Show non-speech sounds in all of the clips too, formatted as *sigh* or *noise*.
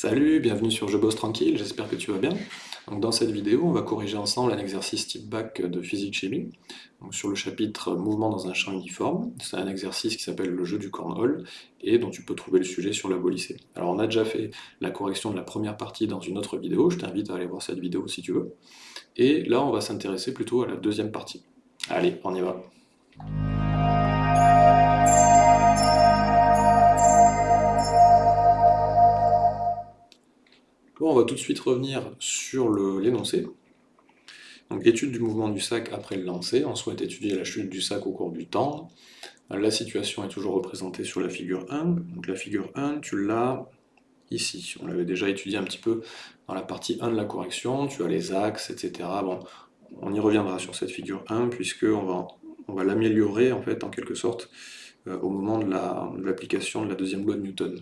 Salut, bienvenue sur Je bosse tranquille, j'espère que tu vas bien. Dans cette vidéo, on va corriger ensemble un exercice type bac de physique-chimie. sur le chapitre Mouvement dans un champ uniforme, c'est un exercice qui s'appelle le jeu du cornhole et dont tu peux trouver le sujet sur la lycée. Alors on a déjà fait la correction de la première partie dans une autre vidéo, je t'invite à aller voir cette vidéo si tu veux. Et là on va s'intéresser plutôt à la deuxième partie. Allez, on y va on va tout de suite revenir sur l'énoncé. Donc, étude du mouvement du sac après le lancer. On souhaite étudier la chute du sac au cours du temps. La situation est toujours représentée sur la figure 1. Donc, la figure 1, tu l'as ici. On l'avait déjà étudié un petit peu dans la partie 1 de la correction. Tu as les axes, etc. Bon, on y reviendra sur cette figure 1, puisqu'on va, on va l'améliorer, en fait, en quelque sorte, euh, au moment de l'application de la deuxième loi de Newton.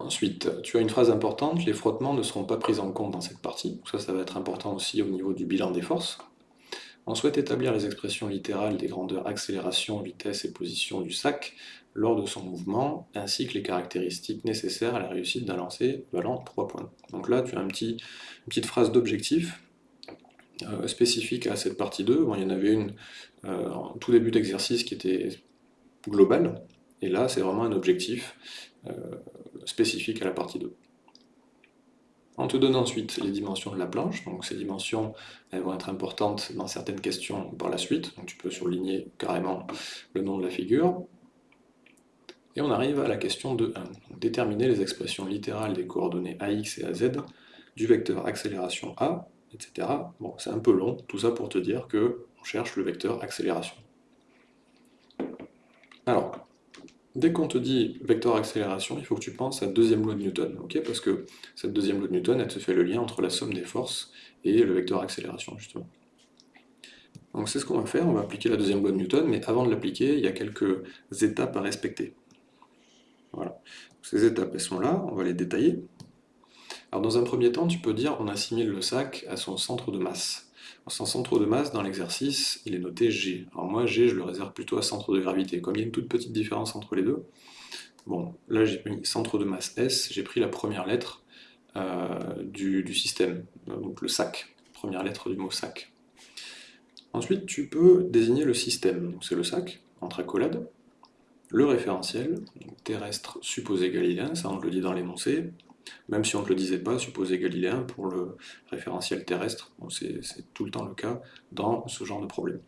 Ensuite, tu as une phrase importante, les frottements ne seront pas pris en compte dans cette partie. Ça, ça va être important aussi au niveau du bilan des forces. On souhaite établir les expressions littérales des grandeurs accélération, vitesse et position du sac lors de son mouvement, ainsi que les caractéristiques nécessaires à la réussite d'un lancer valant 3 points. Donc là, tu as une petite phrase d'objectif euh, spécifique à cette partie 2. Bon, il y en avait une euh, en tout début d'exercice qui était globale, et là, c'est vraiment un objectif euh, spécifique à la partie 2. On te donne ensuite les dimensions de la planche, donc ces dimensions elles vont être importantes dans certaines questions par la suite, donc tu peux surligner carrément le nom de la figure. Et on arrive à la question de 1. Déterminer les expressions littérales des coordonnées AX et AZ du vecteur accélération A, etc. Bon, c'est un peu long, tout ça pour te dire que on cherche le vecteur accélération. Alors, Dès qu'on te dit vecteur accélération, il faut que tu penses à deuxième loi de Newton, parce que cette deuxième loi de Newton, elle te fait le lien entre la somme des forces et le vecteur accélération, justement. Donc c'est ce qu'on va faire, on va appliquer la deuxième loi de Newton, mais avant de l'appliquer, il y a quelques étapes à respecter. Voilà. Ces étapes, elles sont là, on va les détailler. Alors dans un premier temps, tu peux dire on assimile le sac à son centre de masse. Son centre de masse, dans l'exercice, il est noté G. Alors moi, G, je le réserve plutôt à centre de gravité. Comme il y a une toute petite différence entre les deux, bon, là j'ai mis centre de masse S, j'ai pris la première lettre euh, du, système, donc le sac, première lettre du mot sac. Ensuite, tu peux désigner le système, c'est le sac, entre accolades, le référentiel, terrestre supposé galiléen, ça on le dit dans l'énoncé, même si on ne le disait pas, supposé galiléen pour le référentiel terrestre, c'est tout le temps le cas dans ce genre de problème.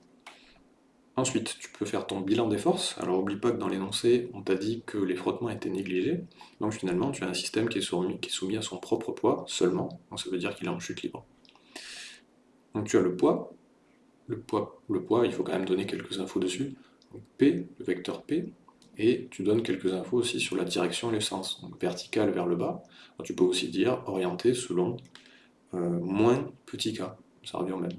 Ensuite, tu peux faire ton bilan des forces. Alors oublie pas que dans l'énoncé, on t'a dit que les frottements étaient négligés. Donc finalement, tu as un système qui est, soumis, à son propre poids seulement. Donc ça veut dire qu'il est en chute libre. Donc tu as le poids. Le poids, le poids il faut quand même donner quelques infos dessus. P, le vecteur P, et tu donnes quelques infos aussi sur la direction et le sens, donc vertical vers le bas. tu peux aussi dire orienté selon euh, moins petit k, ça revient au même.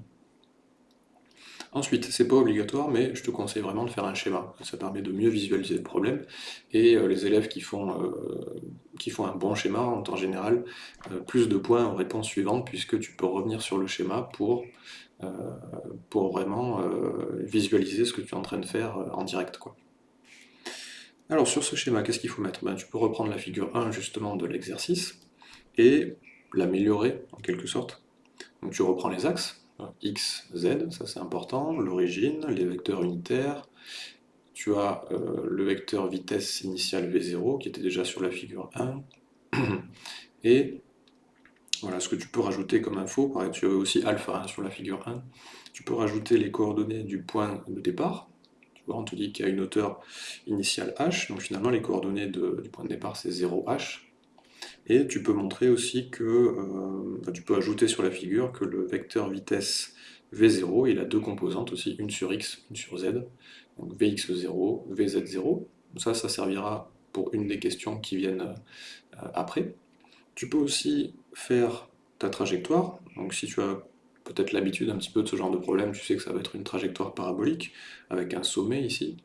Ensuite, c'est pas obligatoire, mais je te conseille vraiment de faire un schéma. Ça permet de mieux visualiser le problème, et euh, les élèves qui font, euh, qui font un bon schéma ont en général plus de points en réponse suivante, puisque tu peux revenir sur le schéma pour, vraiment visualiser ce que tu es en train de faire en direct. Alors sur ce schéma, qu'est-ce qu'il faut mettre? Ben, Tu peux reprendre la figure 1 justement de l'exercice et l'améliorer en quelque sorte. Donc tu reprends les axes, x, z, ça c'est important, l'origine, les vecteurs unitaires, tu as euh, le vecteur vitesse initiale v0 qui était déjà sur la figure 1, *clears throat* et voilà ce que tu peux rajouter comme info, pareil, tu as aussi alpha sur la figure 1, tu peux rajouter les coordonnées du point de départ, on te dit qu'il y a une hauteur initiale h, donc finalement les coordonnées du point de départ c'est 0h, et tu peux montrer aussi que, euh, tu peux ajouter sur la figure que le vecteur vitesse v0, il a deux composantes aussi, une sur x, une sur z, donc vx0, vz0, ça, ça servira pour une des questions qui viennent euh, après. Tu peux aussi faire ta trajectoire, donc si tu as peut-être l'habitude un petit peu de ce genre de problème, tu sais que ça va être une trajectoire parabolique, avec un sommet ici.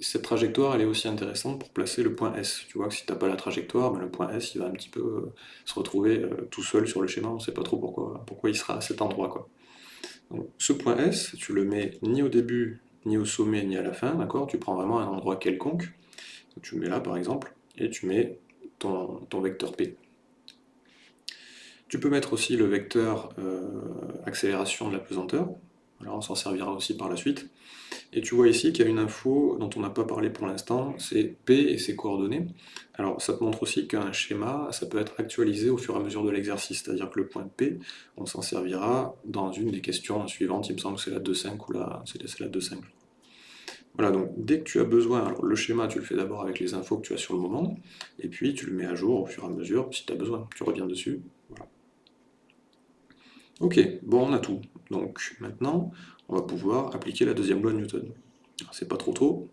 Cette trajectoire, elle est aussi intéressante pour placer le point S. Tu vois que si tu n'as pas la trajectoire, ben le point S, il va un petit peu euh, se retrouver euh, tout seul sur le schéma, on ne sait pas trop pourquoi, pourquoi il sera à cet endroit. Quoi. ce point S, tu le mets ni au début, ni au sommet, ni à la fin, Tu prends vraiment un endroit quelconque, tu le mets là par exemple, et tu mets ton vecteur P. Tu peux mettre aussi le vecteur euh, accélération de la pesanteur, alors on s'en servira aussi par la suite. Et tu vois ici qu'il y a une info dont on n'a pas parlé pour l'instant, c'est P et ses coordonnées. Alors ça te montre aussi qu'un schéma, ça peut être actualisé au fur et à mesure de l'exercice, c'est-à-dire que le point P, on s'en servira dans une des questions suivantes, il me semble que c'est la 2.5 ou la, c'est la 2.5. Voilà, donc dès que tu as besoin, alors le schéma tu le fais d'abord avec les infos que tu as sur le moment, et puis tu le mets à jour au fur et à mesure si tu as besoin, tu reviens dessus. Ok, bon on a tout, donc maintenant on va pouvoir appliquer la deuxième loi de Newton. C'est pas trop tôt.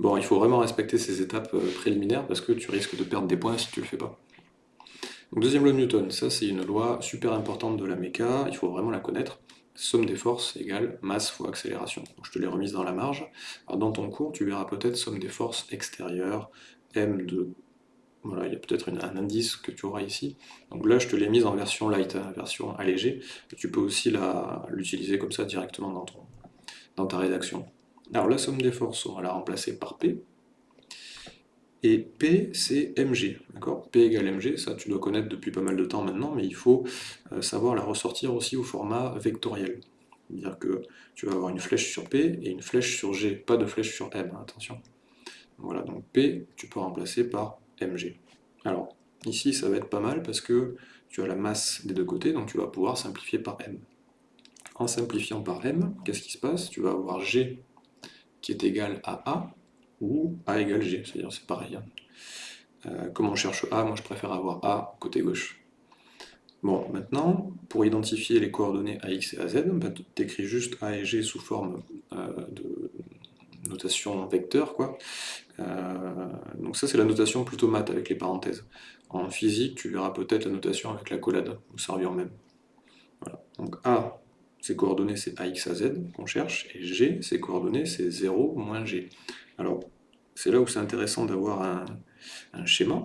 Bon, il faut vraiment respecter ces étapes euh, préliminaires parce que tu risques de perdre des points si tu le fais pas. Deuxième loi de Newton, ça c'est une loi super importante de la méca, il faut vraiment la connaître. Somme des forces égale masse fois accélération. je te l'ai remise dans la marge. Dans ton cours, tu verras peut-être somme des forces extérieures, m de voilà, il y a peut-être un indice que tu auras ici. Donc là, je te l'ai mise en version light, hein, version allégée. Tu peux aussi l'utiliser comme ça directement dans, ton, dans ta rédaction. Alors la somme des forces, on va la remplacer par P. Et P, c'est mg. P égale mg, ça tu dois connaître depuis pas mal de temps maintenant, mais il faut euh, savoir la ressortir aussi au format vectoriel. C'est-à-dire que tu vas avoir une flèche sur P et une flèche sur G, pas de flèche sur M, hein, attention. Voilà, donc P, tu peux remplacer par Alors, ici, ça va être pas mal parce que tu as la masse des deux côtés, donc tu vas pouvoir simplifier par m. En simplifiant par m, qu'est-ce qui se passe? Tu vas avoir g qui est égal à a, ou a égale g, c'est-à-dire c'est pareil. Hein. Euh, comme on cherche a, moi je préfère avoir a côté gauche. Bon, maintenant, pour identifier les coordonnées ax et az, tu écris juste a et g sous forme euh, de notation vecteur, quoi. Euh, donc ça c'est la notation plutôt math avec les parenthèses. En physique, tu verras peut-être la notation avec la collade, ou revient même. Voilà. Donc A, ses coordonnées c'est AX à Z qu'on cherche, et G, ses coordonnées c'est 0 moins G. Alors, c'est là où c'est intéressant d'avoir un, un, schéma.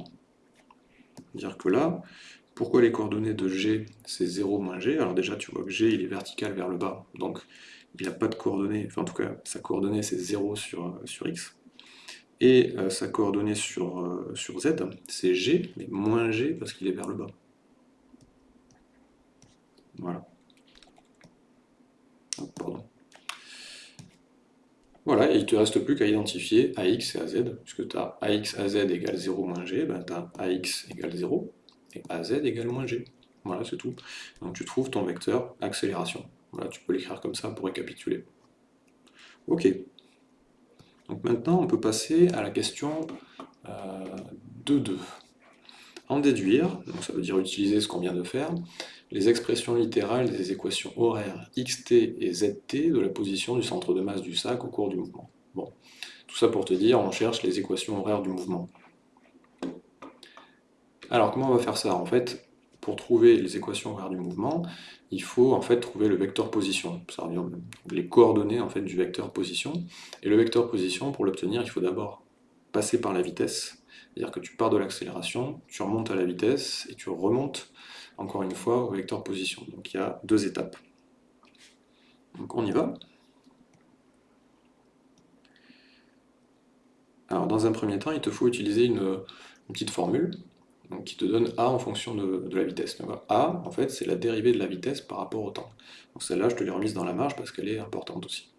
Dire que là, pourquoi les coordonnées de G c'est 0 moins G? Alors déjà tu vois que G il est vertical vers le bas, donc il n'a pas de coordonnées, enfin en tout cas sa coordonnée c'est 0 sur, sur X et euh, sa coordonnée sur, euh, sur z, c'est g, mais moins g parce qu'il est vers le bas. Voilà. pardon. Voilà, et il ne te reste plus qu'à identifier AX et AZ, puisque tu as AX, AZ égale 0 moins G, ben tu as AX égale 0, et AZ égale moins G. Voilà, c'est tout. Donc tu trouves ton vecteur accélération. Voilà, tu peux l'écrire comme ça pour récapituler. Ok. Donc maintenant, on peut passer à la question 2.2. Euh, en déduire, donc ça veut dire utiliser ce qu'on vient de faire, les expressions littérales des équations horaires xt et zt de la position du centre de masse du sac au cours du mouvement. Bon, tout ça pour te dire, on cherche les équations horaires du mouvement. Alors comment on va faire ça En fait, pour trouver les équations horaires du mouvement, il faut en fait trouver le vecteur position, revient les coordonnées en fait du vecteur position. Et le vecteur position, pour l'obtenir, il faut d'abord passer par la vitesse, c'est-à-dire que tu pars de l'accélération, tu remontes à la vitesse et tu remontes encore une fois au vecteur position. Donc il y a deux étapes. Donc on y va. Alors dans un premier temps, il te faut utiliser une petite formule donc qui te donne A en fonction de, la vitesse. A, en fait, c'est la dérivée de la vitesse par rapport au temps. Donc celle-là, je te l'ai remise dans la marge parce qu'elle est importante aussi.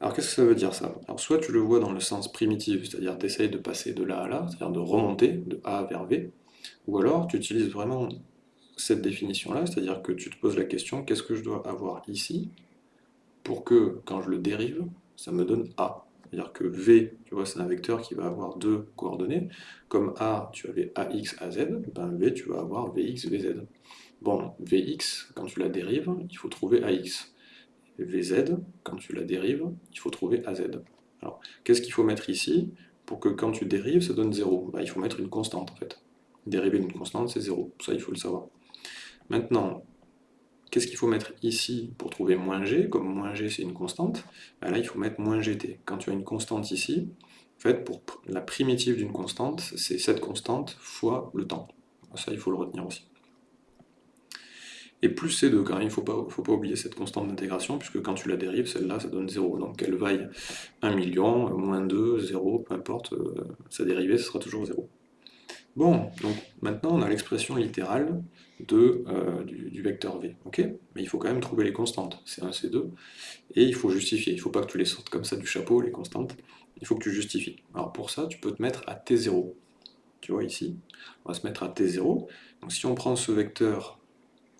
Alors qu'est-ce que ça veut dire ça? Alors soit tu le vois dans le sens primitif, c'est-à-dire tu essayes de passer de là à là, c'est-à-dire de remonter de A vers V, ou alors tu utilises vraiment cette définition-là, c'est-à-dire que tu te poses la question, qu'est-ce que je dois avoir ici pour que, quand je le dérive, ça me donne A? C'est-à-dire que V, tu vois, c'est un vecteur qui va avoir deux coordonnées. Comme A, tu avais AX, AZ, ben V, tu vas avoir VX, VZ. Bon, Vx, quand tu la dérives, il faut trouver AX. Vz, quand tu la dérives, il faut trouver AZ. Alors, qu'est-ce qu'il faut mettre ici pour que quand tu dérives, ça donne 0 ben, Il faut mettre une constante, en fait. Dériver d'une constante, c'est 0. Ça, il faut le savoir. Maintenant, Qu'est-ce qu'il faut mettre ici pour trouver moins g? Comme moins g c'est une constante, ben là il faut mettre moins gt. Quand tu as une constante ici, en fait pour la primitive d'une constante, c'est cette constante fois le temps. Ça il faut le retenir aussi. et plus C2 quand il ne faut pas, oublier cette constante d'intégration, puisque quand tu la dérives, celle-là, ça donne 0. Donc qu'elle vaille 1 million, moins 2, 0, peu importe, euh, sa dérivée, ce sera toujours 0. Bon, donc maintenant on a l'expression littérale de, euh, du, vecteur v, ok? Mais il faut quand même trouver les constantes, C1, C2, et il faut justifier, il ne faut pas que tu les sortes comme ça du chapeau, les constantes, il faut que tu justifies. Alors pour ça, tu peux te mettre à T0, tu vois ici, on va se mettre à T0, donc si on prend ce vecteur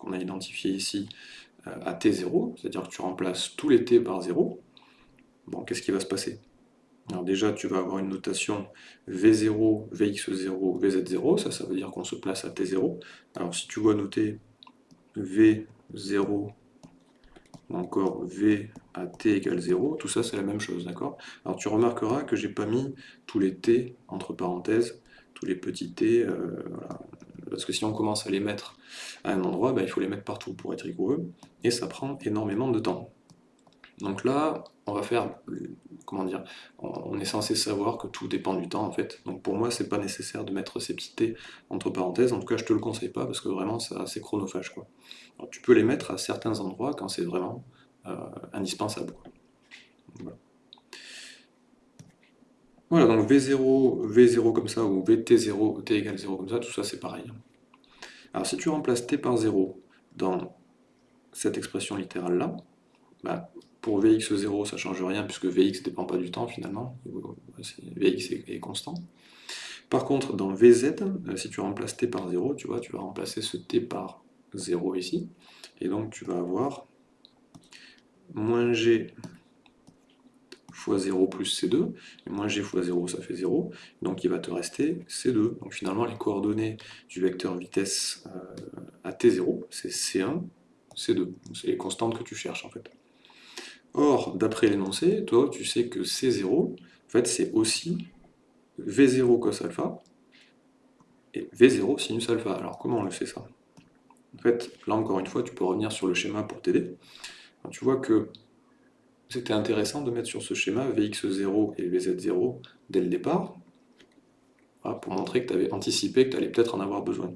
qu'on a identifié ici euh, à t0, c'est-à-dire que tu remplaces tous les t par 0, bon, qu'est-ce qui va se passer? Alors déjà, tu vas avoir une notation v0, vx0, vz0, ça, ça veut dire qu'on se place à t0. Alors si tu vois noter v0 ou encore v à t égale 0, tout ça c'est la même chose, d'accord? Alors tu remarqueras que j'ai pas mis tous les t entre parenthèses, tous les petits t, euh, parce que si on commence à les mettre à un endroit, ben, il faut les mettre partout pour être rigoureux, et ça prend énormément de temps. Donc là, on va faire, comment dire, on est censé savoir que tout dépend du temps en fait. Donc pour moi, c'est pas nécessaire de mettre ces petits t entre parenthèses, en tout cas je te le conseille pas parce que vraiment c'est chronophage. Quoi. tu peux les mettre à certains endroits quand c'est vraiment euh, indispensable. Voilà, donc V0, V0 comme ça, ou VT0, T égale 0 comme ça, tout ça c'est pareil. Alors si tu remplaces T par 0 dans cette expression littérale-là, bah, pour Vx0 ça ne change rien puisque Vx ne dépend pas du temps finalement, Vx est, constant. Par contre dans Vz, euh, si tu remplaces T par 0, tu vois, tu vas remplacer ce T par 0 ici, et donc tu vas avoir moins G fois 0 plus C2, et moins g fois 0 ça fait 0, donc il va te rester C2. Donc finalement les coordonnées du vecteur vitesse euh, à T0, c'est C1, C2, c'est les constantes que tu cherches en fait. Or, d'après l'énoncé, toi tu sais que C0, en fait c'est aussi V0 cos alpha, et V0 sinus alpha. Alors comment on le fait ça? En fait, là encore une fois, tu peux revenir sur le schéma pour t'aider. Tu vois que c'était intéressant de mettre sur ce schéma Vx0 et Vz0 dès le départ, pour montrer que tu avais anticipé que tu allais peut-être en avoir besoin.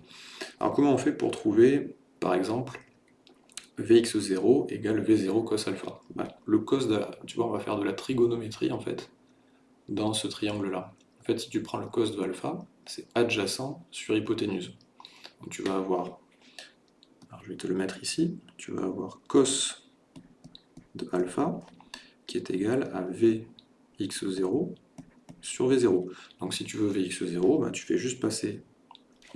Alors comment on fait pour trouver, par exemple, Vx0 égale V0 cos alpha Le cos, de tu vois, on va faire de la trigonométrie en fait, dans ce triangle-là. En fait, si tu prends le cos de alpha, c'est adjacent sur hypoténuse. Donc tu vas avoir, je vais te le mettre ici, tu vas avoir cos de alpha qui est égal à Vx0 sur V0. Donc si tu veux Vx0, ben, tu fais juste passer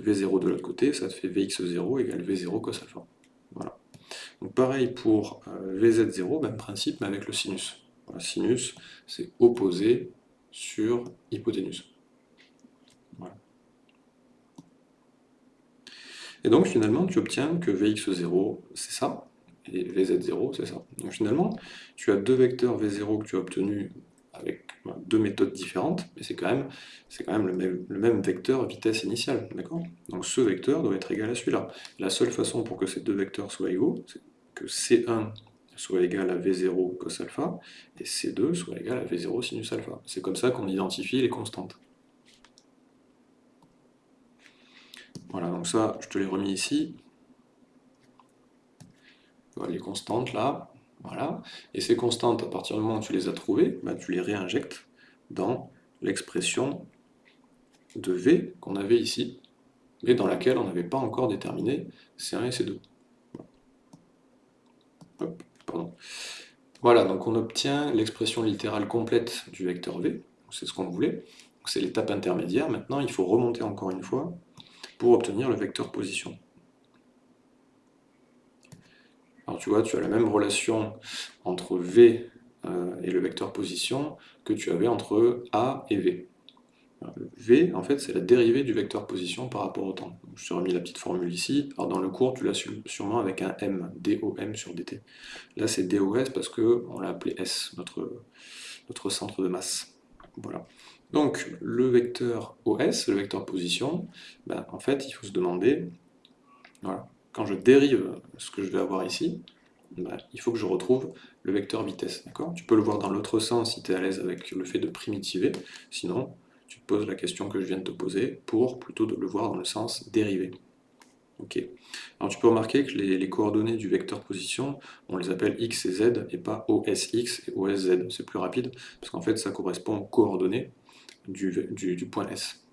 V0 de l'autre côté, ça te fait Vx0 égale V0 cos alpha. Voilà. Donc pareil pour euh, Vz0, même principe, mais avec le sinus. sinus, c'est opposé sur hypoténuse. Voilà. Et donc finalement, tu obtiens que Vx0, c'est ça, et Vz0, c'est ça. Donc finalement, tu as deux vecteurs V0 que tu as obtenus avec deux méthodes différentes, mais c'est quand même, quand même, le même vecteur vitesse initiale, d'accord? Donc ce vecteur doit être égal à celui-là. La seule façon pour que ces deux vecteurs soient égaux, c'est que C1 soit égal à V0 cos alpha, et C2 soit égal à V0 sinus alpha. C'est comme ça qu'on identifie les constantes. Voilà, donc ça, je te l'ai remis ici les constantes là, voilà. Et ces constantes, à partir du moment où tu les as trouvées, bah, tu les réinjectes dans l'expression de V qu'on avait ici, mais dans laquelle on n'avait pas encore déterminé C1 et C2. Voilà, donc on obtient l'expression littérale complète du vecteur V, c'est ce qu'on voulait, c'est l'étape intermédiaire, maintenant il faut remonter encore une fois pour obtenir le vecteur position. Alors tu vois, tu as la même relation entre V euh, et le vecteur position que tu avais entre A et V. V, en fait, c'est la dérivée du vecteur position par rapport au temps. Je t'ai remis la petite formule ici. Alors dans le cours, tu l'as sûrement avec un M, DOM sur dt. Là, c'est DOS parce qu'on l'a appelé S, notre, centre de masse. Voilà. Donc, le vecteur OS, le vecteur position, ben, en fait, il faut se demander, voilà, quand je dérive ce que je vais avoir ici, bah, il faut que je retrouve le vecteur vitesse. Tu peux le voir dans l'autre sens si tu es à l'aise avec le fait de primitiver, sinon tu te poses la question que je viens de te poser pour plutôt de le voir dans le sens dérivé. Ok. Alors tu peux remarquer que les, coordonnées du vecteur position, on les appelle x et z et pas osx et osz. C'est plus rapide parce qu'en fait ça correspond aux coordonnées du, point S.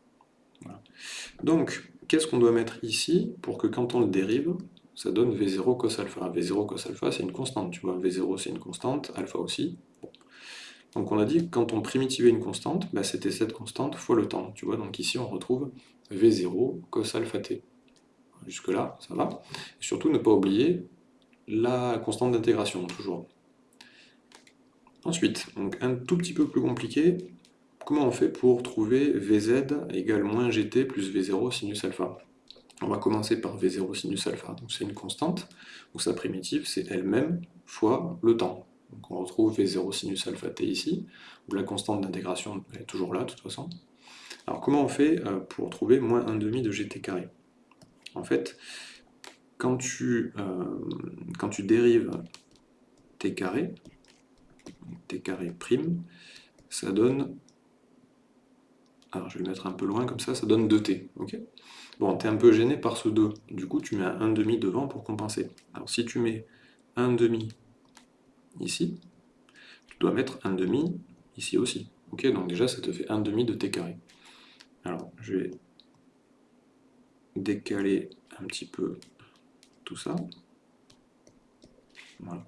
Donc, qu'est-ce qu'on doit mettre ici pour que quand on le dérive, ça donne V0 cos alpha? V0 cos alpha, c'est une constante, tu vois. V0, c'est une constante, alpha aussi. Donc on a dit que quand on primitivait une constante, bah, c'était cette constante fois le temps, tu vois. Donc ici, on retrouve V0 cos alpha t. Jusque-là, ça va. Surtout, ne pas oublier la constante d'intégration, toujours. Ensuite, un tout petit peu plus compliqué, comment on fait pour trouver Vz égale moins Gt plus V0 sinus alpha? On va commencer par V0 sinus alpha, donc c'est une constante, donc sa primitive c'est elle-même fois le temps. Donc on retrouve V0 sinus alpha t ici, où la constante d'intégration est toujours là de toute façon. Alors comment on fait euh, pour trouver moins 1,5 de gt carré? En fait, quand tu, euh, quand tu dérives t carré, t carré prime, ça donne, alors je vais le mettre un peu loin comme ça, ça donne 2t, ok? Bon, tu es un peu gêné par ce 2, du coup tu mets un 1,5 devant pour compenser. Alors si tu mets 1,5 ici, tu dois mettre 1,5 ici aussi, ok Donc déjà ça te fait 1,5 de t carré. Alors je vais décaler un petit peu tout ça. Voilà.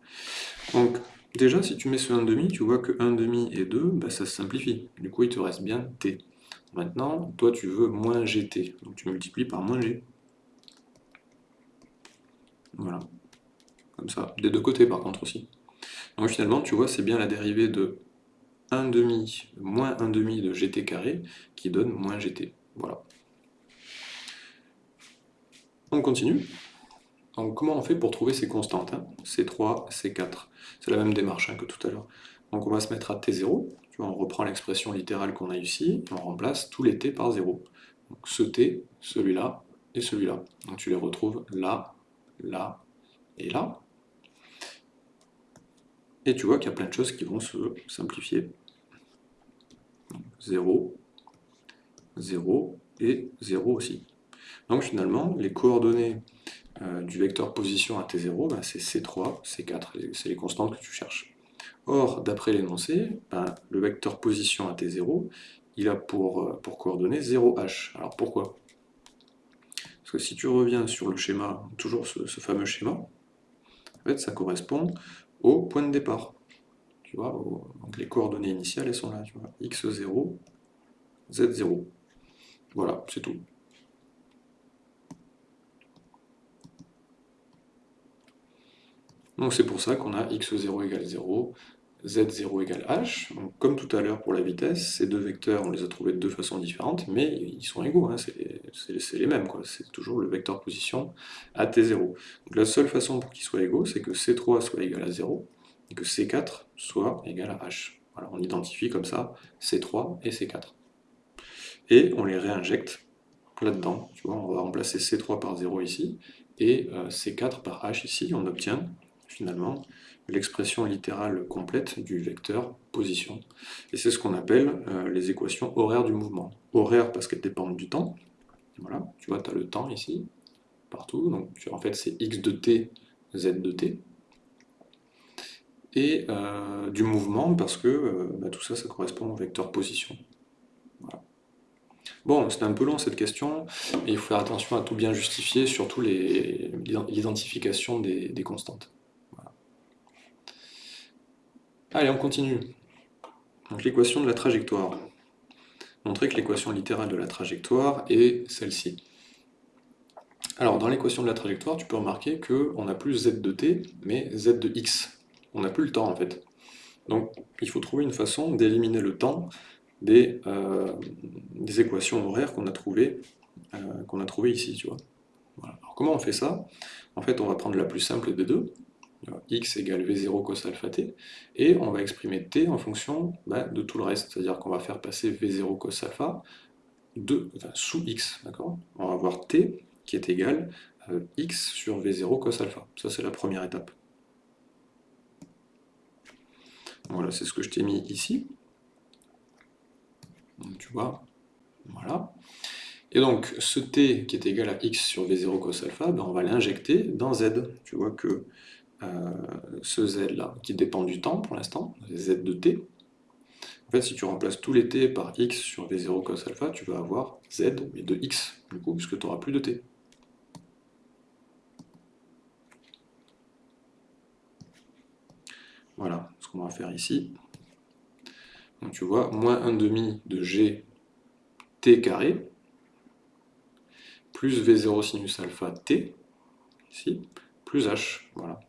Donc, déjà, si tu mets ce 1,5, tu vois que 1,5 et 2, bah, ça se simplifie. Du coup, il te reste bien t. Maintenant, toi, tu veux moins gt. Donc, tu multiplies par moins g. Voilà. Comme ça. Des deux côtés, par contre, aussi. Donc, finalement, tu vois, c'est bien la dérivée de 1,5 moins 1,5 de gt carré qui donne moins gt. Voilà. On continue. Donc comment on fait pour trouver ces constantes C3, hein C4. C'est la même démarche hein, que tout à l'heure. Donc on va se mettre à T0. Tu vois, on reprend l'expression littérale qu'on a ici, on remplace tous les T par 0. Donc ce T, celui-là, et celui-là. Donc tu les retrouves là, là, et là. Et tu vois qu'il y a plein de choses qui vont se simplifier. 0, 0 et 0 aussi. Donc finalement, les coordonnées euh, du vecteur position à t0, ben, c'est c3, c4, c'est les constantes que tu cherches. Or, d'après l'énoncé, ben, le vecteur position à t0, il a pour, euh, coordonnées 0h. Alors pourquoi? Parce que si tu reviens sur le schéma, toujours ce, fameux schéma, ça correspond au point de départ. Les coordonnées initiales, sont là, tu vois, x0, z0. Voilà, c'est tout. Donc c'est pour ça qu'on a x0 égale 0, z0 égale h. comme tout à l'heure pour la vitesse, ces deux vecteurs, on les a trouvés de deux façons différentes, mais ils sont égaux, hein, c'est les mêmes, c'est toujours le vecteur position à t0. Donc la seule façon pour qu'ils soient égaux, c'est que c3 soit égal à 0, et que c4 soit égal à h. Voilà, on identifie comme ça c3 et c4. Et on les réinjecte là-dedans, tu vois, on va remplacer c3 par 0 ici, et euh, c4 par h ici, on obtient finalement l'expression littérale complète du vecteur position. Et c'est ce qu'on appelle euh, les équations horaires du mouvement. Horaires parce qu'elles dépendent du temps. Voilà, tu vois, tu as le temps ici, partout. Donc en fait, c'est x de t, z de t. Et euh, du mouvement parce que euh, bah, tout ça, ça correspond au vecteur position. Bon, c'est un peu long cette question, mais il faut faire attention à tout bien justifier, surtout l'identification des constantes. Allez, on continue. Donc l'équation de la trajectoire. Montrer que l'équation littérale de la trajectoire est celle-ci. Alors, dans l'équation de la trajectoire, tu peux remarquer qu'on n'a plus z de t, mais z de x. On n'a plus le temps, en fait. Donc, il faut trouver une façon d'éliminer le temps des, euh, équations horaires qu'on a trouvées euh, qu'on a ici, tu vois. Alors, comment on fait ça? En fait, on va prendre la plus simple des deux, x égale v0 cos alpha t, et on va exprimer t en fonction bah, de tout le reste, c'est-à-dire qu'on va faire passer v0 cos alpha sous x, d'accord? On va avoir t qui est égal à x sur v0 cos alpha, ça c'est la première étape. Voilà, c'est ce que je t'ai mis ici. Donc, tu vois, voilà. Et donc, ce t qui est égal à x sur v0 cos alpha, ben, on va l'injecter dans z. Tu vois que euh, ce z-là, qui dépend du temps pour l'instant, z de t, en fait, si tu remplaces tous les t par x sur v0 cos alpha, tu vas avoir z, mais de x, du coup, puisque tu n'auras plus de t. Voilà ce qu'on va faire ici. Donc tu vois, moins 1 demi de g t carré, plus v0 sinus alpha t, ici, plus h. Voilà.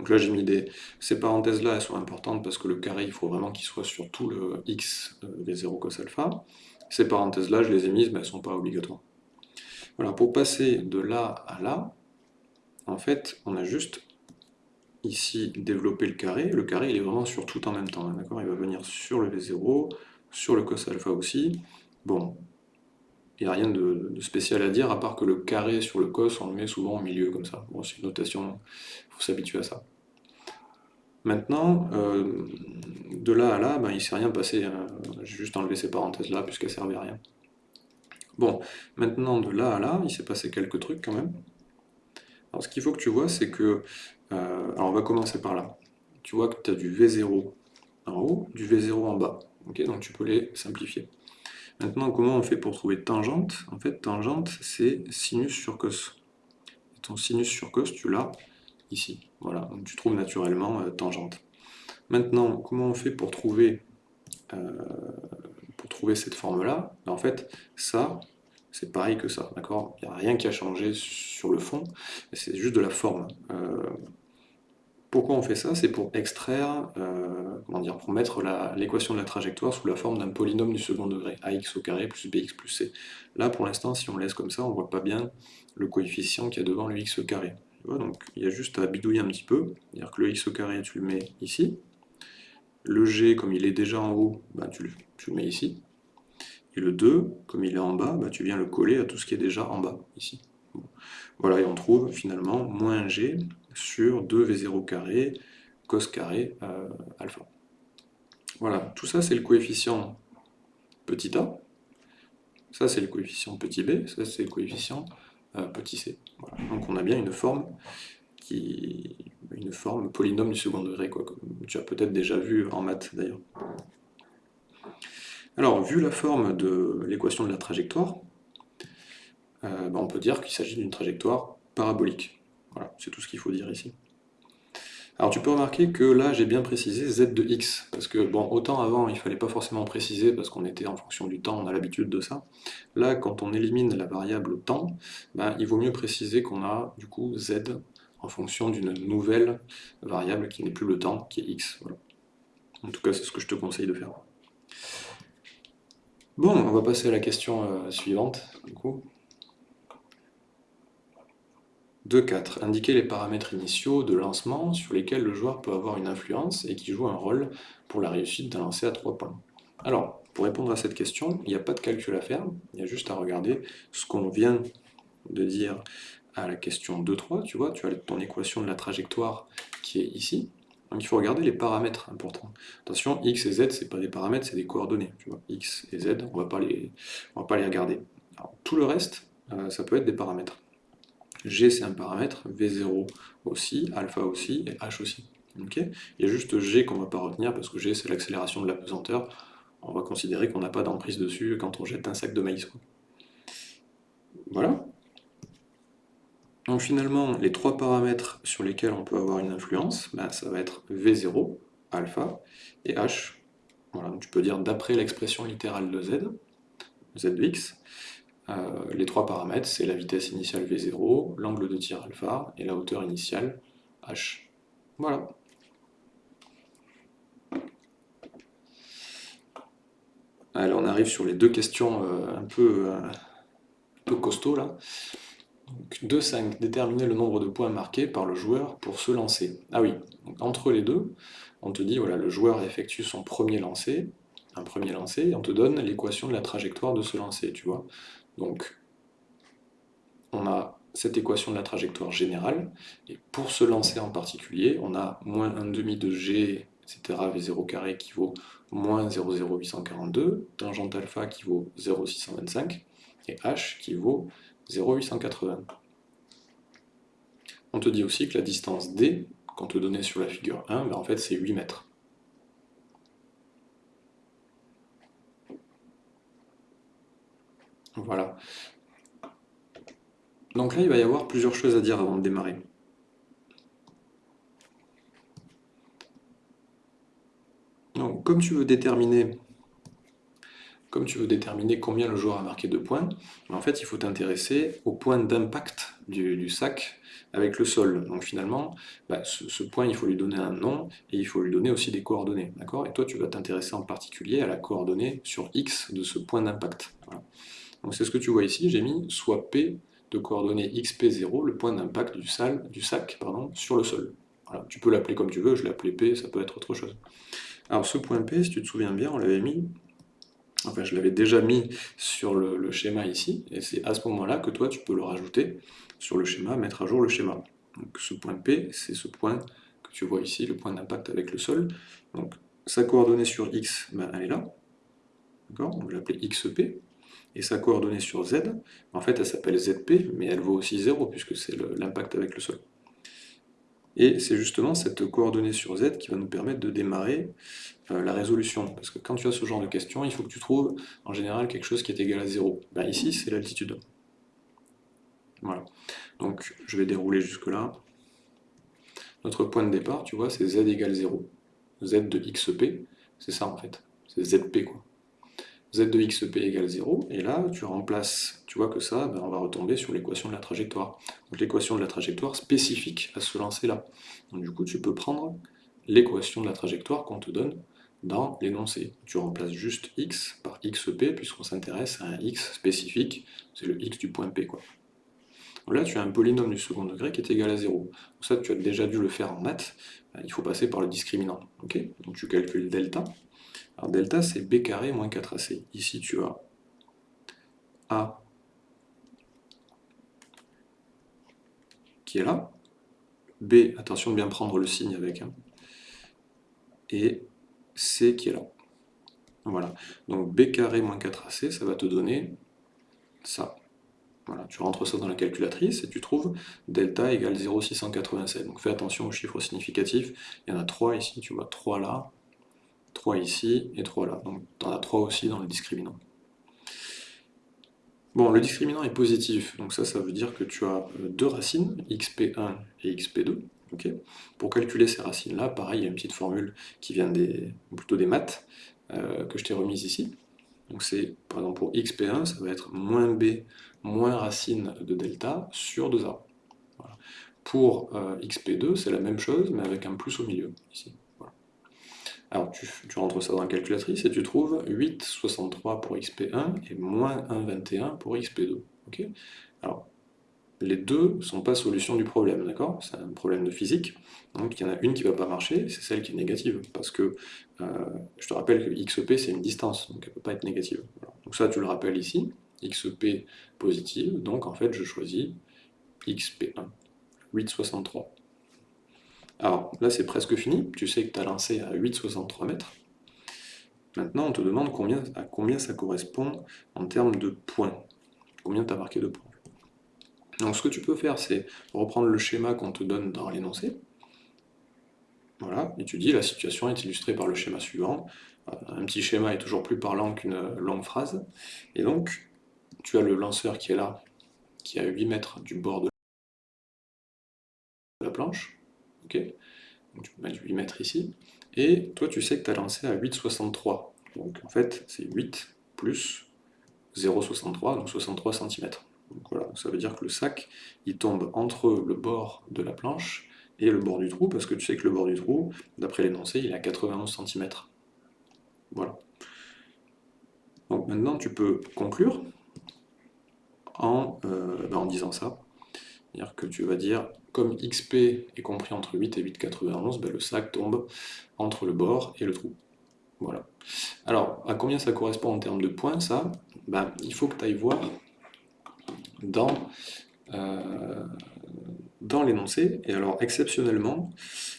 Donc là j'ai mis des... Ces parenthèses-là, elles sont importantes parce que le carré, il faut vraiment qu'il soit sur tout le x euh, v0 cos alpha. Ces parenthèses-là, je les ai mises, mais elles ne sont pas obligatoires. Voilà, pour passer de là à là, en fait, on a juste ici développer le carré. Le carré, il est vraiment sur tout en même temps, hein, d'accord? Il va venir sur le V0, sur le cos alpha aussi. Bon, il n'y a rien de, spécial à dire, à part que le carré sur le cos, on le met souvent au milieu, comme ça. Bon, c'est une notation, il faut s'habituer à ça. Maintenant, euh, de là à là, ben, il ne s'est rien passé. Hein. J'ai juste enlevé ces parenthèses-là, puisqu'elles ne servaient à rien. Bon, maintenant, de là à là, il s'est passé quelques trucs quand même. Alors, ce qu'il faut que tu vois, c'est que... Euh, alors, on va commencer par là. Tu vois que tu as du V0 en haut, du V0 en bas. Ok, donc tu peux les simplifier. Maintenant, comment on fait pour trouver tangente? En fait, tangente, c'est sinus sur cos. Ton sinus sur cos, tu l'as ici. Voilà, donc tu trouves naturellement euh, tangente. Maintenant, comment on fait pour trouver, euh, pour trouver cette forme-là? Ben, En fait, ça, c'est pareil que ça, d'accord? Il n'y a rien qui a changé sur le fond, c'est juste de la forme. Euh, pourquoi on fait ça? C'est pour extraire, comment dire, pour mettre l'équation de la trajectoire sous la forme d'un polynôme du second degré, ax au carré plus bx plus c. Là, pour l'instant, si on laisse comme ça, on ne voit pas bien le coefficient qu'il y a devant le x au carré. Donc il y a juste à bidouiller un petit peu, c'est-à-dire que le x au carré, tu le mets ici, le g, comme il est déjà en haut, bah, tu, le, mets ici, et le 2, comme il est en bas, bah, tu viens le coller à tout ce qui est déjà en bas, ici. Voilà, et on trouve finalement moins g sur 2v0 carré cos carré euh, alpha. Voilà, tout ça c'est le coefficient petit a, ça c'est le coefficient petit b, ça c'est le coefficient c. Donc on a bien une forme qui une forme polynôme du second degré, quoi, comme tu as peut-être déjà vu en maths d'ailleurs. Alors, vu la forme de l'équation de la trajectoire, euh, ben, on peut dire qu'il s'agit d'une trajectoire parabolique. Voilà, c'est tout ce qu'il faut dire ici. Alors tu peux remarquer que là j'ai bien précisé z de x, parce que bon, autant avant il ne fallait pas forcément préciser parce qu'on était en fonction du temps, on a l'habitude de ça. Là quand on élimine la variable temps, ben, il vaut mieux préciser qu'on a du coup z en fonction d'une nouvelle variable qui n'est plus le temps, qui est x. En tout cas c'est ce que je te conseille de faire. Bon, on va passer à la question euh, suivante, du coup. 2.4. Indiquer les paramètres initiaux de lancement sur lesquels le joueur peut avoir une influence et qui jouent un rôle pour la réussite d'un lancer à 3 points. Alors, pour répondre à cette question, il n'y a pas de calcul à faire, il y a juste à regarder ce qu'on vient de dire à la question 2.3, tu vois, tu as ton équation de la trajectoire qui est ici, donc il faut regarder les paramètres importants. Attention, x et z, c'est pas des paramètres, c'est des coordonnées. X et z, on va va pas les regarder. tout le reste, euh, ça peut être des paramètres. G c'est un paramètre, V0 aussi, alpha aussi, et H aussi. il y a juste G qu'on ne va pas retenir, parce que G c'est l'accélération de la pesanteur. On va considérer qu'on n'a pas d'emprise dessus quand on jette un sac de maïs. Voilà. Donc finalement, les trois paramètres sur lesquels on peut avoir une influence, ben, ça va être V0, alpha, et H. Voilà, tu peux dire d'après l'expression littérale de Z, Z de X, les trois paramètres, c'est la vitesse initiale V0, l'angle de tir alpha et la hauteur initiale H. Voilà. Alors on arrive sur les deux questions euh, un, peu, euh, un peu costauds là. 2-5, déterminer le nombre de points marqués par le joueur pour se lancer. Ah oui, entre les deux, on te dit, voilà, le joueur effectue son premier lancer, un premier lancer, et on te donne l'équation de la trajectoire de ce lancer, tu vois. Donc, on a cette équation de la trajectoire générale, et pour se lancer en particulier, on a moins 1 demi de g, etc., v0 carré qui vaut moins 0,0842, tangente alpha qui vaut 0,625, et h qui vaut 0,880. On te dit aussi que la distance D, qu'on te donnait sur la figure 1, ben en fait c'est 8 mètres. Voilà. Donc là, il va y avoir plusieurs choses à dire avant de démarrer. Donc, comme tu veux déterminer comme tu veux déterminer combien le joueur a marqué de points, ben, en fait il faut t'intéresser au point d'impact du, sac avec le sol. Donc finalement, ben, ce, point il faut lui donner un nom et il faut lui donner aussi des coordonnées. Et toi tu vas t'intéresser en particulier à la coordonnée sur x de ce point d'impact. Donc c'est ce que tu vois ici, j'ai mis soit p de coordonnées xp0, le point d'impact du, sac sur le sol. Tu peux l'appeler comme tu veux, je l'ai appelé p, ça peut être autre chose. Alors ce point p, si tu te souviens bien, on l'avait mis enfin je l'avais déjà mis sur le, schéma ici, et c'est à ce moment-là que toi tu peux le rajouter sur le schéma, mettre à jour le schéma. Donc ce point P, c'est ce point que tu vois ici, le point d'impact avec le sol. Donc sa coordonnée sur X, ben, elle est là, d'accord? On va l'appeler XP, et sa coordonnée sur Z, en fait elle s'appelle ZP, mais elle vaut aussi 0 puisque c'est l'impact avec le sol. Et c'est justement cette coordonnée sur Z qui va nous permettre de démarrer euh, la résolution. Parce que quand tu as ce genre de question, il faut que tu trouves en général quelque chose qui est égal à 0. Ben, ici, c'est l'altitude. Voilà. Donc je vais dérouler jusque-là. Notre point de départ, tu vois, c'est Z égale 0. Z de XP, c'est ça en fait. C'est ZP quoi z de xp égale 0, et là, tu remplaces, tu vois que ça, ben, on va retomber sur l'équation de la trajectoire. Donc l'équation de la trajectoire spécifique à ce lancer-là. Donc du coup, tu peux prendre l'équation de la trajectoire qu'on te donne dans l'énoncé. Tu remplaces juste x par xp, puisqu'on s'intéresse à un x spécifique, c'est le x du point P. Quoi. Là, tu as un polynôme du second degré qui est égal à 0. Donc ça, tu as déjà dû le faire en maths, ben, il faut passer par le discriminant. Donc tu calcules delta, alors delta, c'est b carré moins 4ac. Ici, tu as a qui est là, b, attention de bien prendre le signe avec, hein. et c qui est là. Voilà, donc b carré moins 4ac, ça va te donner ça. Voilà, tu rentres ça dans la calculatrice et tu trouves delta égale 0,687. Donc fais attention aux chiffres significatifs. Il y en a 3 ici, tu vois 3 là, 3 ici et 3 là. Donc tu en as 3 aussi dans le discriminant. Bon, le discriminant est positif, donc ça, ça veut dire que tu as euh, deux racines, xp1 et xp2. Pour calculer ces racines-là, pareil, il y a une petite formule qui vient des, plutôt des maths, euh, que je t'ai remise ici. Donc c'est, par exemple, pour xp1, ça va être moins b moins racine de delta sur 2a. Pour euh, xp2, c'est la même chose, mais avec un plus au milieu, ici. Alors tu, rentres ça dans la calculatrice et tu trouves 8,63 pour xp1 et moins 1,21 pour xp2. Alors, les deux ne sont pas solution du problème, d'accord? C'est un problème de physique, donc il y en a une qui ne va pas marcher, c'est celle qui est négative, parce que euh, je te rappelle que xp c'est une distance, donc elle ne peut pas être négative. Donc ça tu le rappelles ici, xp positive, donc en fait je choisis xp1, 8,63. Alors là c'est presque fini, tu sais que tu as lancé à 8,63 mètres. Maintenant on te demande à combien ça correspond en termes de points. Combien tu as marqué de points. Donc ce que tu peux faire c'est reprendre le schéma qu'on te donne dans l'énoncé. Voilà, et tu dis la situation est illustrée par le schéma suivant. Euh, un petit schéma est toujours plus parlant qu'une longue phrase. Et donc tu as le lanceur qui est là, qui est à 8 mètres du bord de la planche. Donc tu peux mettre 8 mètres ici. Et toi, tu sais que tu as lancé à 8,63. Donc en fait, c'est 8 plus 0,63, donc 63 cm. Donc voilà, ça veut dire que le sac, il tombe entre le bord de la planche et le bord du trou, parce que tu sais que le bord du trou, d'après l'énoncé, il est à 91 cm. Voilà. Donc maintenant, tu peux conclure en, euh, ben, en disant ça. C'est-à-dire que tu vas dire comme XP est compris entre 8 et 8,91, ben le sac tombe entre le bord et le trou. Voilà. Alors, à combien ça correspond en termes de points, ça? Ben, Il faut que tu ailles voir dans, euh, dans l'énoncé. Et alors, exceptionnellement,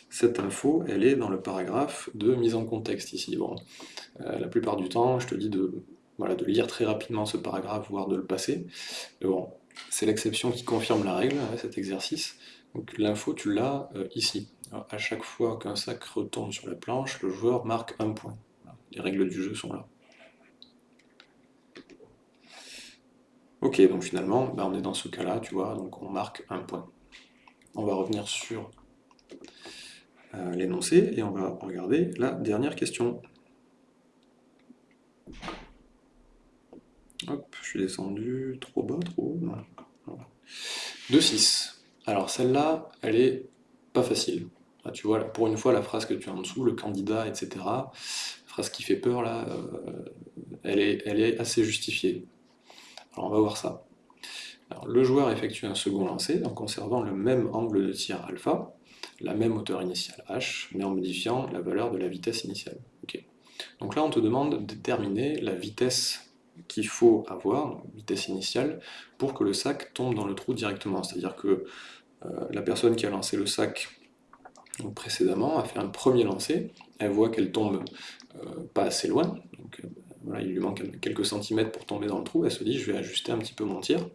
cette info, elle est dans le paragraphe de mise en contexte ici. Bon, euh, la plupart du temps, je te dis de voilà, de lire très rapidement ce paragraphe, voire de le passer. bon, c'est l'exception qui confirme la règle, hein, cet exercice. Donc l'info, tu l'as euh, ici. à chaque fois qu'un sac retombe sur la planche, le joueur marque un point. Les règles du jeu sont là. Ok, donc finalement, ben, on est dans ce cas-là, tu vois, donc on marque un point. On va revenir sur euh, l'énoncé et on va regarder la dernière question. Hop, je suis descendu trop bas, trop haut. 2-6. Alors celle-là, elle est pas facile. tu vois, pour une fois, la phrase que tu as en dessous, le candidat, etc., la phrase qui fait peur, là, euh, elle, est, elle est assez justifiée. Alors on va voir ça. le joueur effectue un second lancer en conservant le même angle de tir alpha, la même hauteur initiale h, mais en modifiant la valeur de la vitesse initiale. Donc là on te demande de déterminer la vitesse qu'il faut avoir, vitesse initiale, pour que le sac tombe dans le trou directement. C'est-à-dire que euh, la personne qui a lancé le sac précédemment a fait un premier lancer, elle voit qu'elle tombe euh, pas assez loin, donc il lui manque quelques centimètres pour tomber dans le trou, elle se dit je vais ajuster un petit peu mon tir,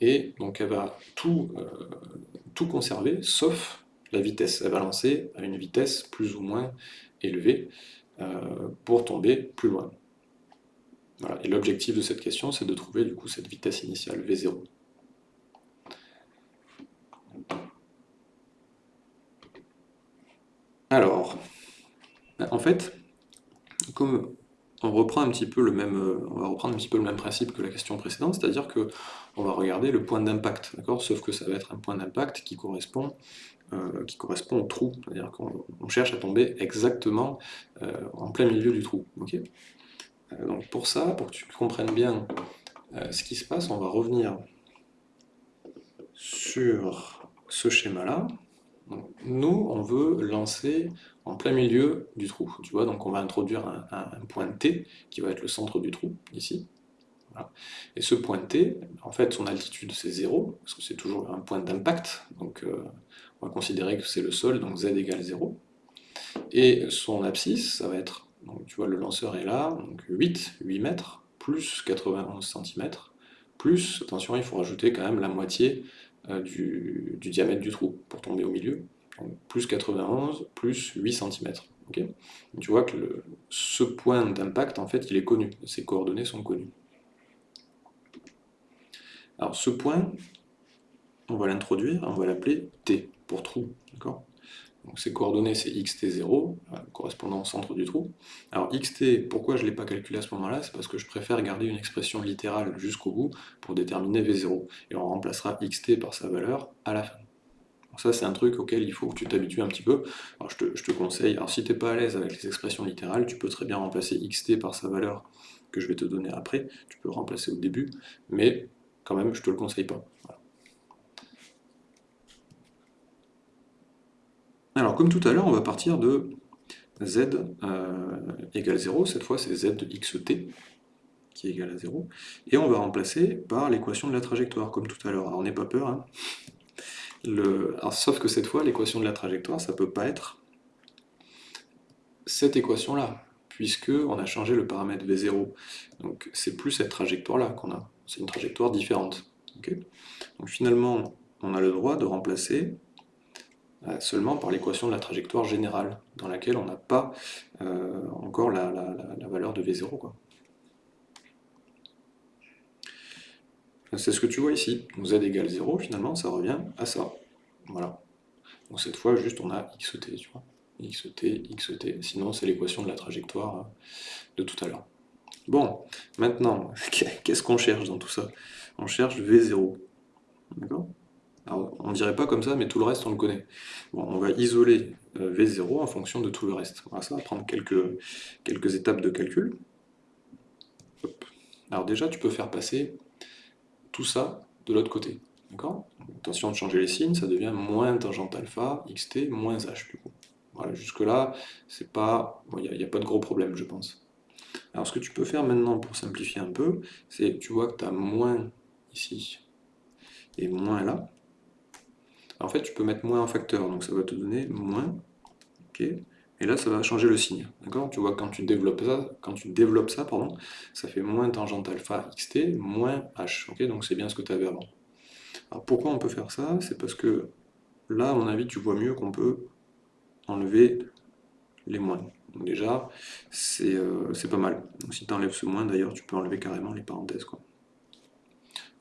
et donc elle va tout, euh, conserver, sauf la vitesse. Elle va lancer à une vitesse plus ou moins élevée euh, pour tomber plus loin. Et l'objectif de cette question, c'est de trouver du coup cette vitesse initiale, V0. Alors, en fait, comme on reprend un petit peu le même, euh, on va reprendre un petit peu le même principe que la question précédente, c'est-à-dire que on va regarder le point d'impact, d'accord? Sauf que ça va être un point d'impact qui correspond, euh, qui correspond au trou, c'est-à-dire qu'on cherche à tomber exactement euh, en plein milieu du trou, Donc pour ça, pour que tu comprennes bien ce qui se passe, on va revenir sur ce schéma-là. Nous, on veut lancer en plein milieu du trou. Tu vois, donc on va introduire un, point T qui va être le centre du trou, ici. Et ce point T, en fait, son altitude c'est 0, parce que c'est toujours un point d'impact, donc euh, on va considérer que c'est le sol, donc z égale 0. Et son abscisse, ça va être, donc, tu vois, le lanceur est là, donc 8, 8 mètres, plus 91 cm, plus, attention, il faut rajouter quand même la moitié euh, du, diamètre du trou pour tomber au milieu. plus 91, plus 8 cm. tu vois que ce point d'impact, en fait, il est connu. Ses coordonnées sont connues. Alors ce point, on va l'introduire, on va l'appeler T pour trou. D'accord? Donc ces coordonnées, c'est xt0, euh, correspondant au centre du trou. Alors xt, pourquoi je ne l'ai pas calculé à ce moment-là? C'est parce que je préfère garder une expression littérale jusqu'au bout pour déterminer v0. Et on remplacera xt par sa valeur à la fin. Donc ça, c'est un truc auquel il faut que tu t'habitues un petit peu. Alors je te, conseille, alors si tu n'es pas à l'aise avec les expressions littérales, tu peux très bien remplacer xt par sa valeur que je vais te donner après. Tu peux remplacer au début, mais quand même, je ne te le conseille pas. Alors, comme tout à l'heure, on va partir de z euh, égale 0, cette fois c'est z de xt qui est égal à 0, et on va remplacer par l'équation de la trajectoire, comme tout à l'heure. Alors, n'aie pas peur, hein. sauf que cette fois, l'équation de la trajectoire, ça ne peut pas être cette équation-là, puisque on a changé le paramètre v0. Donc c'est plus cette trajectoire-là qu'on a, c'est une trajectoire différente. Donc finalement, on a le droit de remplacer seulement par l'équation de la trajectoire générale, dans laquelle on n'a pas euh, encore la, valeur de V0. C'est ce que tu vois ici. Donc z égale 0, finalement, ça revient à ça. Voilà. Donc cette fois, juste on a xt, tu vois. xt, xt. Sinon, c'est l'équation de la trajectoire euh, de tout à l'heure. Bon, maintenant, *laughs* qu'est-ce qu'on cherche dans tout ça? On cherche V0. D'accord? On ne dirait pas comme ça, mais tout le reste, on le connaît. on va isoler euh, V0 en fonction de tout le reste. ça va prendre quelques, étapes de calcul. Alors déjà, tu peux faire passer tout ça de l'autre côté. Attention de changer les signes, ça devient moins tangente alpha, xt, moins h du coup. Voilà, jusque-là, c'est pas. Il n'y a, pas de gros problème, je pense. Alors ce que tu peux faire maintenant pour simplifier un peu, c'est tu vois que tu as moins ici et moins là en fait, tu peux mettre moins en facteur, donc ça va te donner moins, et là ça va changer le signe. D'accord? Tu vois, quand tu développes ça, quand tu développes ça, ça fait moins tangente alpha xt, moins h. Donc c'est bien ce que tu avais avant. Alors pourquoi on peut faire ça? C'est parce que là, à mon avis, tu vois mieux qu'on peut enlever les moins. Donc déjà, c'est euh, pas mal. Si tu enlèves ce moins, d'ailleurs, tu peux enlever carrément les parenthèses. Quoi.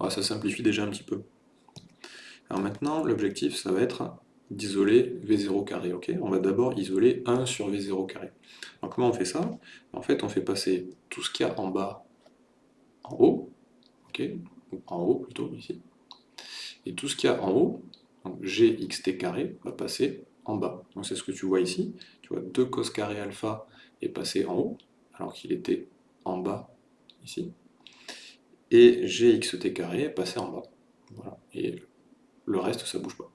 ça simplifie déjà un petit peu. Alors maintenant, l'objectif, ça va être d'isoler V0 carré. on va d'abord isoler 1 sur V0 carré. Alors comment on fait ça? En fait, on fait passer tout ce qu'il y a en bas en haut, ok? En haut plutôt, ici. Et tout ce qu'il y a en haut, donc gxt carré, va passer en bas. Donc c'est ce que tu vois ici. Tu vois 2 cos carré alpha est passé en haut, alors qu'il était en bas ici. Et gxt carré est passé en bas. Voilà. Et le reste, ça bouge pas.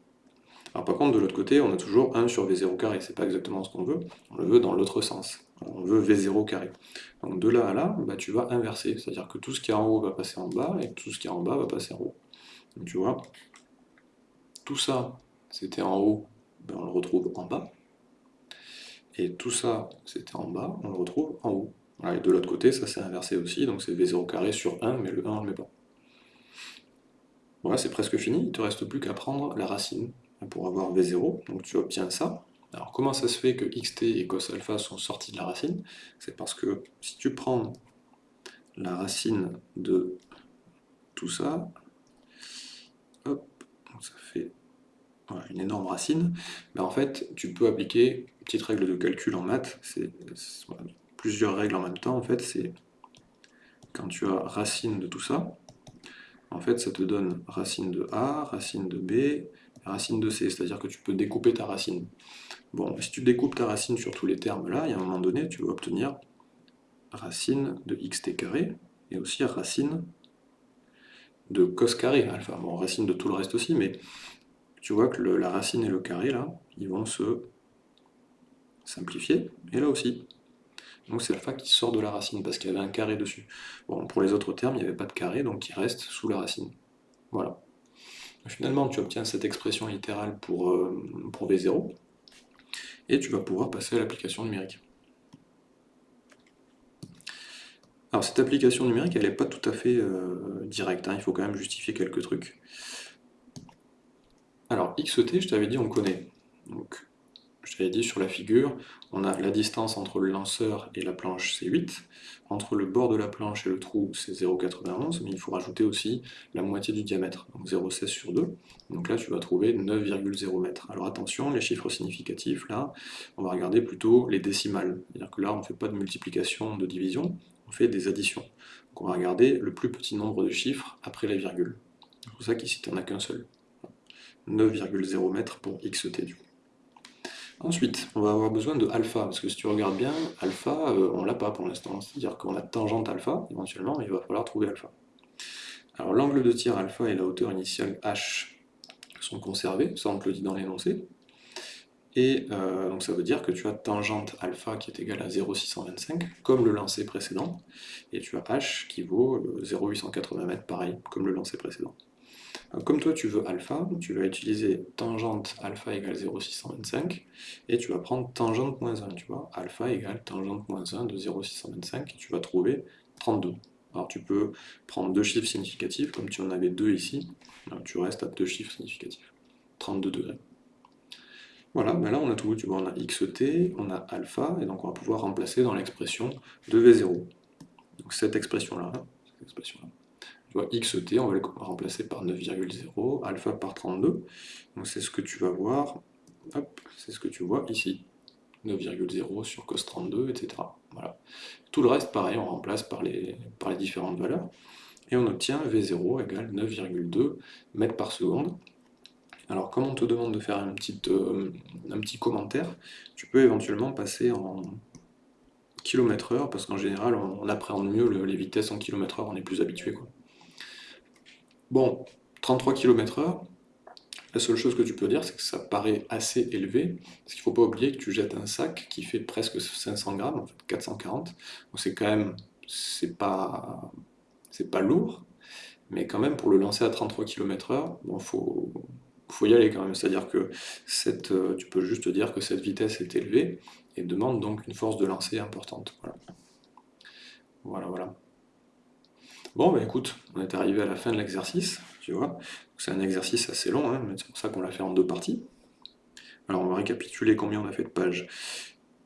Alors par contre, de l'autre côté, on a toujours 1 sur V0 carré, c'est pas exactement ce qu'on veut, on le veut dans l'autre sens, on veut V0 carré. Donc de là à là, bah, tu vas inverser, c'est-à-dire que tout ce qui est en haut va passer en bas, et tout ce qui est en bas va passer en haut. Donc tu vois, tout ça, c'était en haut, ben, on le retrouve en bas, et tout ça, c'était en bas, on le retrouve en haut. et de l'autre côté, ça s'est inversé aussi, donc c'est V0 carré sur 1, mais le 1 on le met pas. Voilà, c'est presque fini, il ne te reste plus qu'à prendre la racine pour avoir V0, donc tu obtiens ça. Alors comment ça se fait que xt et cos alpha sont sortis de la racine? C'est parce que si tu prends la racine de tout ça, hop, ça fait une énorme racine, ben en fait tu peux appliquer une petite règle de calcul en maths, c'est plusieurs règles en même temps, en fait. C'est quand tu as racine de tout ça, en fait ça te donne racine de A, racine de B, racine de C, c'est-à-dire que tu peux découper ta racine. Bon, si tu découpes ta racine sur tous les termes là, il y a un moment donné, tu vas obtenir racine de xt carré, et aussi racine de cos carré alpha. Bon, racine de tout le reste aussi, mais tu vois que la racine et le carré, là, ils vont se simplifier, et là aussi. Donc c'est alpha qui sort de la racine, parce qu'il y avait un carré dessus. Pour les autres termes, il n'y avait pas de carré, donc il reste sous la racine. Voilà. Finalement, tu obtiens cette expression littérale pour, euh, pour V0, et tu vas pouvoir passer à l'application numérique. Alors cette application numérique, elle n'est pas tout à fait euh, directe, hein. il faut quand même justifier quelques trucs. Alors xt, je t'avais dit, on connaît. Je t'avais dit sur la figure, on a la distance entre le lanceur et la planche, c'est 8. Entre le bord de la planche et le trou, c'est 0,91, mais il faut rajouter aussi la moitié du diamètre, donc 0,16 sur 2. Donc là, tu vas trouver 9,0 mètres. Alors attention, les chiffres significatifs, là, on va regarder plutôt les décimales. C'est-à-dire que là, on ne fait pas de multiplication, de division, on fait des additions. Donc on va regarder le plus petit nombre de chiffres après la virgule. C'est pour ça qu'ici, tu n'en as qu'un seul. 9,0 mètres pour xt du coup. Ensuite, on va avoir besoin de alpha, parce que si tu regardes bien, alpha, euh, on l'a pas pour l'instant, c'est-à-dire qu'on a tangente alpha, éventuellement, mais il va falloir trouver alpha. Alors l'angle de tir alpha et la hauteur initiale h sont conservés, ça on te le dit dans l'énoncé, et euh, donc ça veut dire que tu as tangente alpha qui est égale à 0,625, comme le lancer précédent, et tu as h qui vaut 0,880 m, pareil, comme le lancer précédent comme toi tu veux alpha, tu vas utiliser tangente alpha égale 0,625 et tu vas prendre tangente moins 1, tu vois, alpha égale tangente moins 1 de 0,625 et tu vas trouver 32. Alors tu peux prendre deux chiffres significatifs, comme tu en avais deux ici, tu restes à deux chiffres significatifs, 32 degrés. Voilà, ben là on a tout, tu vois, on a xt, on a alpha, et donc on va pouvoir remplacer dans l'expression de V0. Donc cette expression-là, cette expression-là vois, xt, on va le remplacer par 9,0, alpha par 32. Donc c'est ce que tu vas voir, hop, c'est ce que tu vois ici. 9,0 sur cos 32, etc. Voilà. Tout le reste, pareil, on remplace par les, par les différentes valeurs. Et on obtient V0 égale 9,2 mètres par seconde. Alors comme on te demande de faire un petit, euh, commentaire, tu peux éventuellement passer en km heure, parce qu'en général, on, appréhende mieux les vitesses en km heure, on est plus habitué. Bon, 33 km/h, la seule chose que tu peux dire, c'est que ça paraît assez élevé, parce qu'il ne faut pas oublier que tu jettes un sac qui fait presque 500 grammes, en fait 440, donc c'est quand même, c'est pas, lourd, mais quand même pour le lancer à 33 km/h, bon, faut, faut y aller quand même. C'est-à-dire que euh, tu peux juste dire que cette vitesse est élevée et demande donc une force de lancer importante. Voilà. voilà. Bon, bah écoute, on est arrivé à la fin de l'exercice, tu vois. C'est un exercice assez long, hein, mais c'est pour ça qu'on l'a fait en deux parties. Alors on va récapituler combien on a fait de pages.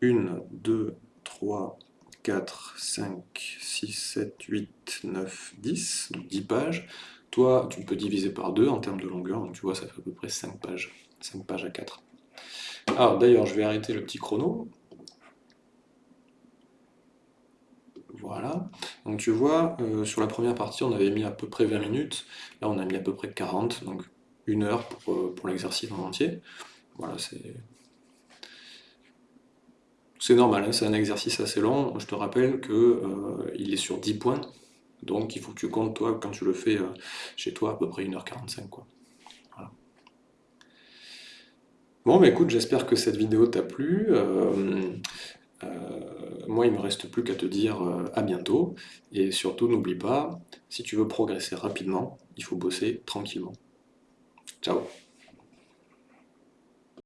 1, 2, 3, 4, 5, 6, 7, 8, 9, 10, donc 10 pages. Toi, tu peux diviser par 2 en termes de longueur, donc tu vois, ça fait à peu près 5 pages. 5 pages à 4. Alors d'ailleurs, je vais arrêter le petit chrono. Voilà. Donc tu vois, euh, sur la première partie, on avait mis à peu près 20 minutes. Là, on a mis à peu près 40, donc une heure pour, euh, pour l'exercice en entier. Voilà, c'est... C'est normal, hein, c'est un exercice assez long. Je te rappelle qu'il euh, est sur 10 points. Donc il faut que tu comptes, toi, quand tu le fais chez toi, à peu près 1h45. Quoi. Voilà. Bon, bah écoute, j'espère que cette vidéo t'a plu. Moi, il me reste plus qu'à te dire à bientôt. Et surtout, n'oublie pas, si tu veux progresser rapidement, il faut bosser tranquillement. Ciao